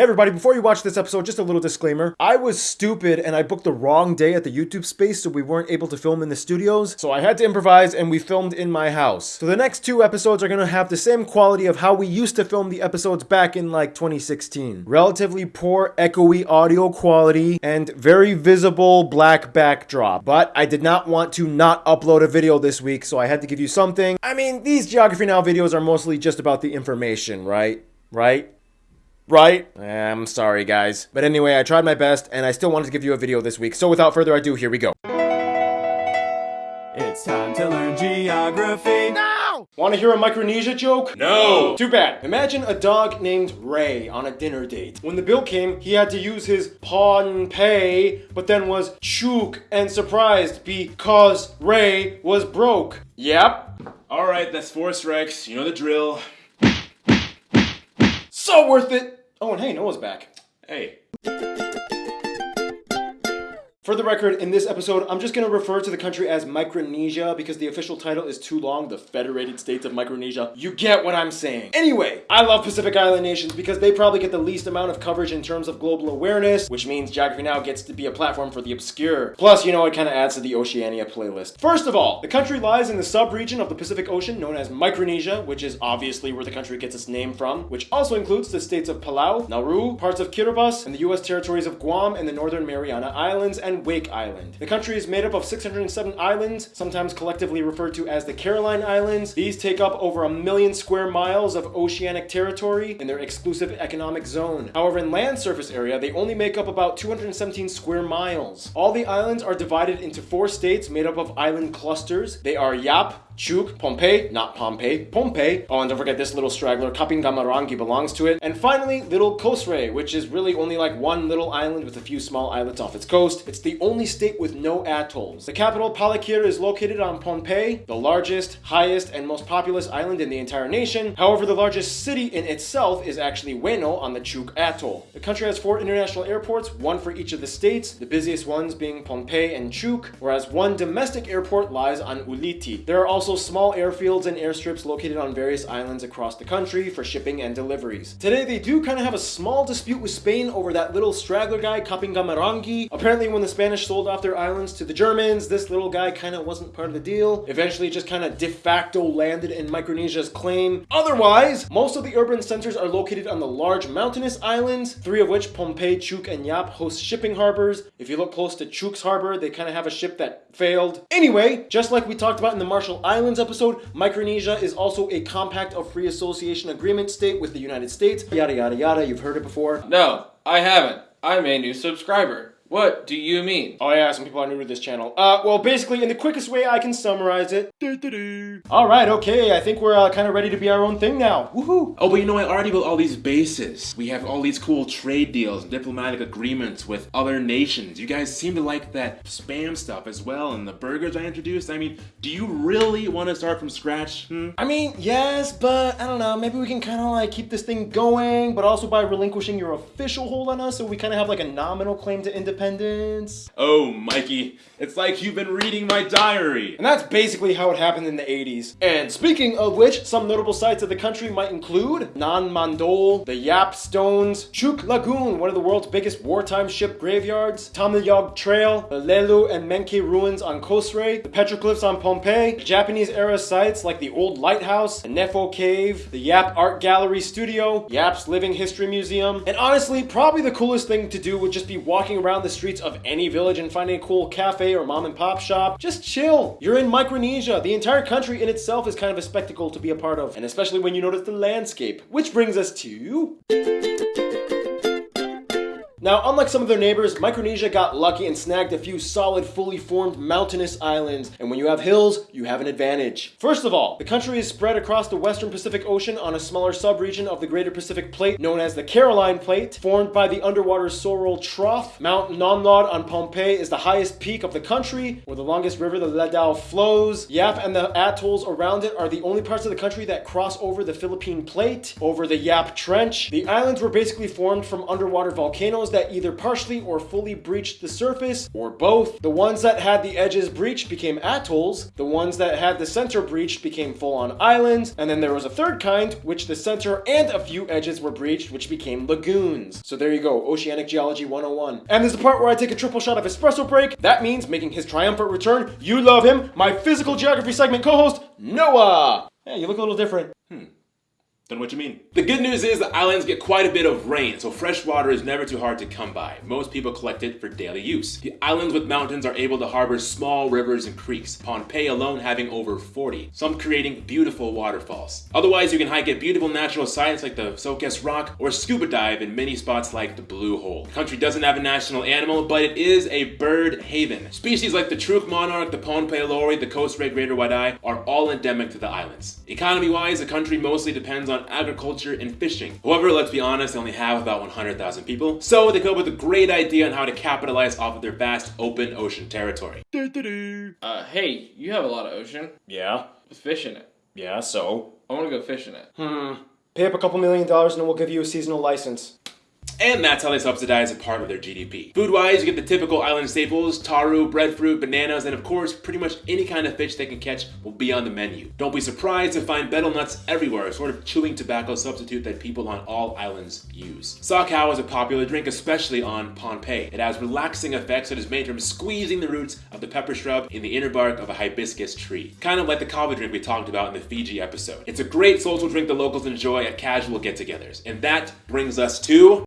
Hey everybody, before you watch this episode, just a little disclaimer. I was stupid and I booked the wrong day at the YouTube space, so we weren't able to film in the studios. So I had to improvise and we filmed in my house. So the next two episodes are gonna have the same quality of how we used to film the episodes back in like 2016. Relatively poor echoey audio quality and very visible black backdrop. But I did not want to not upload a video this week, so I had to give you something. I mean, these Geography Now videos are mostly just about the information, right? Right? Right? Eh, I'm sorry, guys. But anyway, I tried my best, and I still wanted to give you a video this week. So without further ado, here we go. It's time to learn geography. No! Want to hear a Micronesia joke? No! Too bad. Imagine a dog named Ray on a dinner date. When the bill came, he had to use his paw pawn pay, but then was chook and surprised because Ray was broke. Yep. Alright, that's four strikes. You know the drill. So worth it. Oh, and hey, Noah's back. Hey. For the record, in this episode, I'm just going to refer to the country as Micronesia because the official title is too long, the Federated States of Micronesia. You get what I'm saying. Anyway, I love Pacific Island nations because they probably get the least amount of coverage in terms of global awareness, which means Geography Now gets to be a platform for the obscure. Plus, you know, it kind of adds to the Oceania playlist. First of all, the country lies in the sub-region of the Pacific Ocean known as Micronesia, which is obviously where the country gets its name from, which also includes the states of Palau, Nauru, parts of Kiribati, and the US territories of Guam and the Northern Mariana Islands and Wake Island. The country is made up of 607 islands, sometimes collectively referred to as the Caroline Islands. These take up over a million square miles of oceanic territory in their exclusive economic zone. However, in land surface area, they only make up about 217 square miles. All the islands are divided into four states made up of island clusters. They are Yap, Chuuk, Pohnpei, not Pompeii, Pohnpei. Oh, and don't forget this little straggler, Kapingamarangi belongs to it. And finally, Little Kosrae, which is really only like one little island with a few small islets off its coast. It's the only state with no atolls. The capital, Palikir, is located on Pohnpei, the largest, highest, and most populous island in the entire nation. However, the largest city in itself is actually Weno on the Chuuk Atoll. The country has four international airports, one for each of the states, the busiest ones being Pohnpei and Chuuk, whereas one domestic airport lies on Ulithi. There are also small airfields and airstrips located on various islands across the country for shipping and deliveries. Today, they do kind of have a small dispute with Spain over that little straggler guy, Kapingamarangi. Apparently, when the Spanish sold off their islands to the Germans, this little guy kind of wasn't part of the deal. Eventually, just kind of de facto landed in Micronesia's claim. Otherwise, most of the urban centers are located on the large mountainous islands, three of which, Pohnpei, Chuuk, and Yap, host shipping harbors. If you look close to Chuuk's harbor, they kind of have a ship that failed. Anyway, just like we talked about in the Marshall Islands episode, Micronesia is also a compact of free association agreement state with the United States. Yada yada yada, you've heard it before. No, I haven't. I'm a new subscriber. What do you mean? Oh yeah, some people are new to this channel. Uh, well, basically, in the quickest way I can summarize it. All right, okay, I think we're uh, kind of ready to be our own thing now. Woohoo! Oh, but you know, I already built all these bases. We have all these cool trade deals, diplomatic agreements with other nations. You guys seem to like that spam stuff as well, and the burgers I introduced. I mean, do you really want to start from scratch? Hmm? I mean, yes, but I don't know, maybe we can kind of like keep this thing going, but also by relinquishing your official hold on us, so we kind of have like a nominal claim to independence independence. Oh, Mikey, it's like you've been reading my diary. And that's basically how it happened in the 80s. And speaking of which, some notable sites of the country might include Nan Madol, the Yap Stones, Chuuk Lagoon, one of the world's biggest wartime ship graveyards, Tamnayog Trail, the Lelu and Menke ruins on Kosrae, the petroglyphs on Pohnpei, Japanese era sites like the Old Lighthouse, the Nefo Cave, the Yap Art Gallery Studio, Yap's Living History Museum, and honestly, probably the coolest thing to do would just be walking around the the streets of any village and finding a cool cafe or mom and pop shop. Just chill. You're in Micronesia. The entire country in itself is kind of a spectacle to be a part of, and especially when you notice the landscape. Which brings us to... Now, unlike some of their neighbors, Micronesia got lucky and snagged a few solid, fully formed mountainous islands, and when you have hills, you have an advantage. First of all, the country is spread across the western Pacific Ocean on a smaller subregion of the Greater Pacific Plate known as the Caroline Plate, formed by the underwater Sorol Trough. Mount Nanlaud on Pohnpei is the highest peak of the country, where the longest river, the Ladao, flows. Yap and the atolls around it are the only parts of the country that cross over the Philippine Plate, over the Yap Trench. The islands were basically formed from underwater volcanoes those that either partially or fully breached the surface, or both. The ones that had the edges breached became atolls, the ones that had the center breached became full-on islands, and then there was a third kind, which the center and a few edges were breached, which became lagoons. So there you go, Oceanic Geology 101. And there's the part where I take a triple shot of espresso break. That means making his triumphant return. You love him, my physical geography segment co-host, Noah! Yeah, you look a little different. Know what you mean. The good news is the islands get quite a bit of rain, so fresh water is never too hard to come by. Most people collect it for daily use. The islands with mountains are able to harbor small rivers and creeks, Pohnpei alone having over 40, some creating beautiful waterfalls. Otherwise, you can hike at beautiful natural sites like the Sokehs Rock or scuba dive in many spots like the Blue Hole. The country doesn't have a national animal, but it is a bird haven. Species like the Truk monarch, the Pohnpei lori, the coast red greater eye are all endemic to the islands. Economy-wise, the country mostly depends on agriculture and fishing. However, let's be honest, they only have about 100,000 people, so they come up with a great idea on how to capitalize off of their vast open ocean territory. Uh, hey, you have a lot of ocean Yeah, with fish in it. yeah, so? I want to go fish in it. Hmm. Pay up a couple million dollars and we'll give you a seasonal license. And that's how they subsidize a part of their GDP. Food-wise, you get the typical island staples, taro, breadfruit, bananas, and of course, pretty much any kind of fish they can catch will be on the menu. Don't be surprised to find betel nuts everywhere, a sort of chewing tobacco substitute that people on all islands use. Sakau is a popular drink, especially on Pohnpei. It has relaxing effects that is made from squeezing the roots of the pepper shrub in the inner bark of a hibiscus tree. Kind of like the kava drink we talked about in the Fiji episode. It's a great social drink the locals enjoy at casual get-togethers. And that brings us to...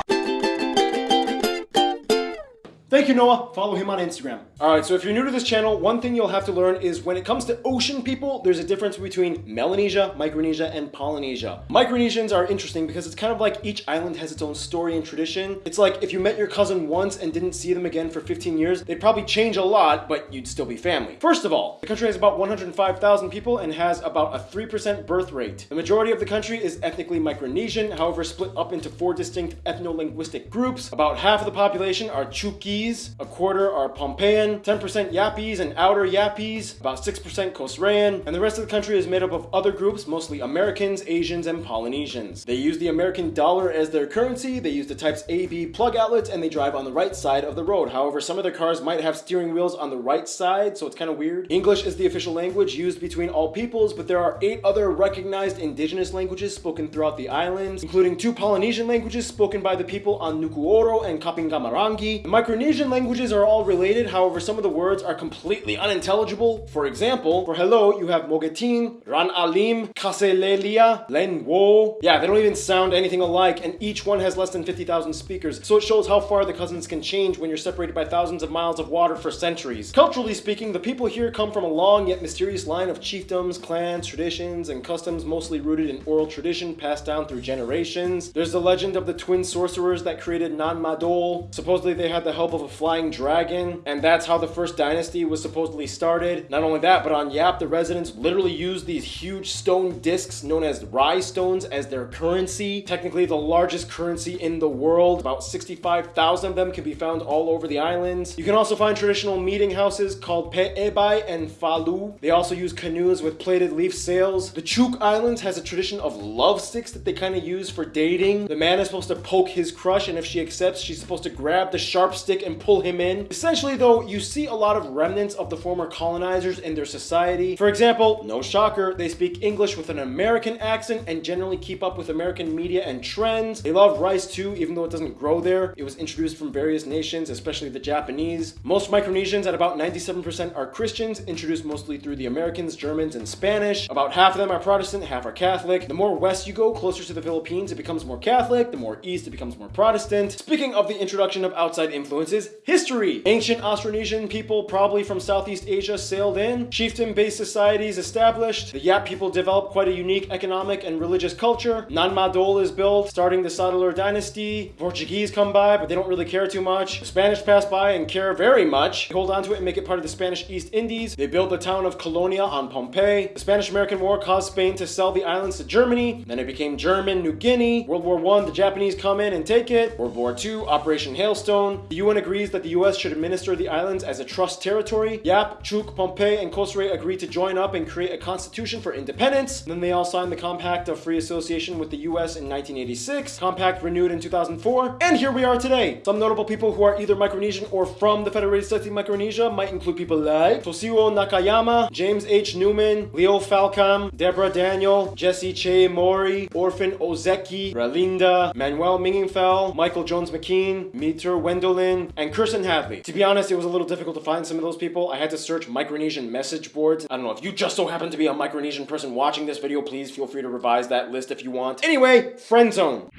Thank you, Noah. Follow him on Instagram. Alright, so if you're new to this channel, one thing you'll have to learn is when it comes to ocean people, there's a difference between Melanesia, Micronesia, and Polynesia. Micronesians are interesting because it's kind of like each island has its own story and tradition. It's like if you met your cousin once and didn't see them again for 15 years, they'd probably change a lot, but you'd still be family. First of all, the country has about 105,000 people and has about a 3% birth rate. The majority of the country is ethnically Micronesian, however split up into four distinct ethno-linguistic groups. About half of the population are Chuukese, a quarter are Pohnpeian, 10% Yapese and Outer Yapese, about 6% Kosraean, and the rest of the country is made up of other groups, mostly Americans, Asians, and Polynesians. They use the American dollar as their currency, they use the types A, B plug outlets, and they drive on the right side of the road. However, some of their cars might have steering wheels on the right side, so it's kind of weird. English is the official language used between all peoples, but there are eight other recognized indigenous languages spoken throughout the islands, including two Polynesian languages spoken by the people on Nukuoro and Kapingamarangi. The Micronesian languages are all related, however, some of the words are completely unintelligible. For example, for hello, you have Mogethin, Ran Alim, Kaselehlie, Len Wo. Yeah, they don't even sound anything alike, and each one has less than 50,000 speakers, so it shows how far the cousins can change when you're separated by thousands of miles of water for centuries. Culturally speaking, the people here come from a long yet mysterious line of chiefdoms, clans, traditions, and customs mostly rooted in oral tradition passed down through generations. There's the legend of the twin sorcerers that created Nan Madol. Supposedly they had the help of a flying dragon, and that's how the first dynasty was supposedly started. Not only that, but on Yap, the residents literally used these huge stone discs known as rai stones as their currency. Technically the largest currency in the world. About 65,000 of them can be found all over the islands. You can also find traditional meeting houses called Pe'ebai and Falu. They also use canoes with plated leaf sails. The Chuuk Islands has a tradition of love sticks that they kind of use for dating. The man is supposed to poke his crush, and if she accepts, she's supposed to grab the sharp stick and pull him in. Essentially, though, you see a lot of remnants of the former colonizers in their society. For example, no shocker, they speak English with an American accent and generally keep up with American media and trends. They love rice too, even though it doesn't grow there. It was introduced from various nations, especially the Japanese. Most Micronesians, at about 97%, are Christians, introduced mostly through the Americans, Germans, and Spanish. About half of them are Protestant, half are Catholic. The more west you go, closer to the Philippines, it becomes more Catholic. The more east, it becomes more Protestant. Speaking of the introduction of outside influences, history. Ancient Austronesian people, probably from Southeast Asia, sailed in. Chieftain-based societies established. The Yap people developed quite a unique economic and religious culture. Nan Madol is built, starting the Saudeleur dynasty. Portuguese come by, but they don't really care too much. The Spanish pass by and care very much. They hold on to it and make it part of the Spanish East Indies. They built the town of Colonia on Pohnpei. The Spanish-American War caused Spain to sell the islands to Germany. Then it became German New Guinea. World War One, the Japanese come in and take it. World War Two, Operation Hailstone. The UN agrees that the US should administer the islands as a trust territory. Yap, Chuuk, Pohnpei, and Kosrae agree to join up and create a constitution for independence. Then they all signed the Compact of Free Association with the US in 1986. Compact renewed in 2004. And here we are today. Some notable people who are either Micronesian or from the Federated States of Micronesia might include people like Tosiwo Nakayama, James H. Newman, Leo Falcam, Deborah Daniel, Jesse Che Mori, Orphan Ozeki, Ralinda, Manuel Mingenfeld, Michael Jones McKean, Meter Wendelin, and Kirsten Hadley. To be honest, it was a little difficult to find some of those people. I had to search Micronesian message boards. I don't know if you just so happen to be a Micronesian person watching this video, please feel free to revise that list if you want. Anyway, friend zone.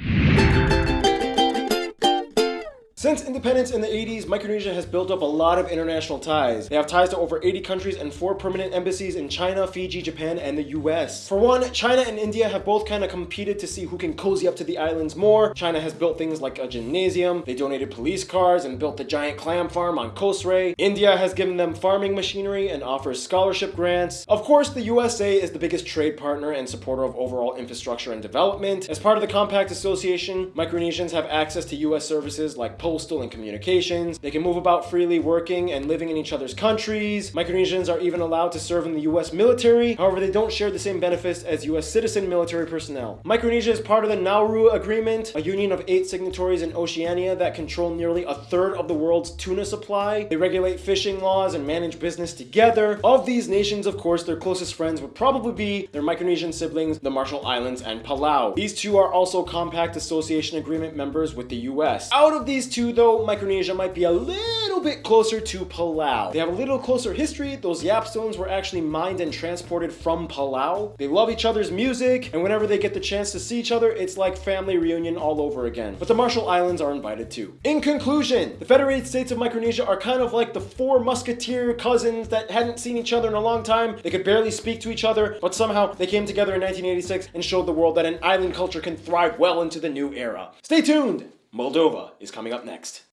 Since independence in the 80s, Micronesia has built up a lot of international ties. They have ties to over 80 countries and four permanent embassies in China, Fiji, Japan, and the US. For one, China and India have both kind of competed to see who can cozy up to the islands more. China has built things like a gymnasium, they donated police cars and built the giant clam farm on Kosrae. India has given them farming machinery and offers scholarship grants. Of course, the USA is the biggest trade partner and supporter of overall infrastructure and development. As part of the Compact Association, Micronesians have access to US services like postal and communications. They can move about freely working and living in each other's countries. Micronesians are even allowed to serve in the US military. However, they don't share the same benefits as US citizen military personnel. Micronesia is part of the Nauru Agreement, a union of eight signatories in Oceania that control nearly a third of the world's tuna supply. They regulate fishing laws and manage business together. Of these nations, of course, their closest friends would probably be their Micronesian siblings, the Marshall Islands and Palau. These two are also Compact Association Agreement members with the US. Out of these two, though, Micronesia might be a little bit closer to Palau. They have a little closer history. Those Yap stones were actually mined and transported from Palau. They love each other's music, and whenever they get the chance to see each other, it's like family reunion all over again. But the Marshall Islands are invited too. In conclusion, the Federated States of Micronesia are kind of like the four musketeer cousins that hadn't seen each other in a long time. They could barely speak to each other, but somehow they came together in 1986 and showed the world that an island culture can thrive well into the new era. Stay tuned! Moldova is coming up next.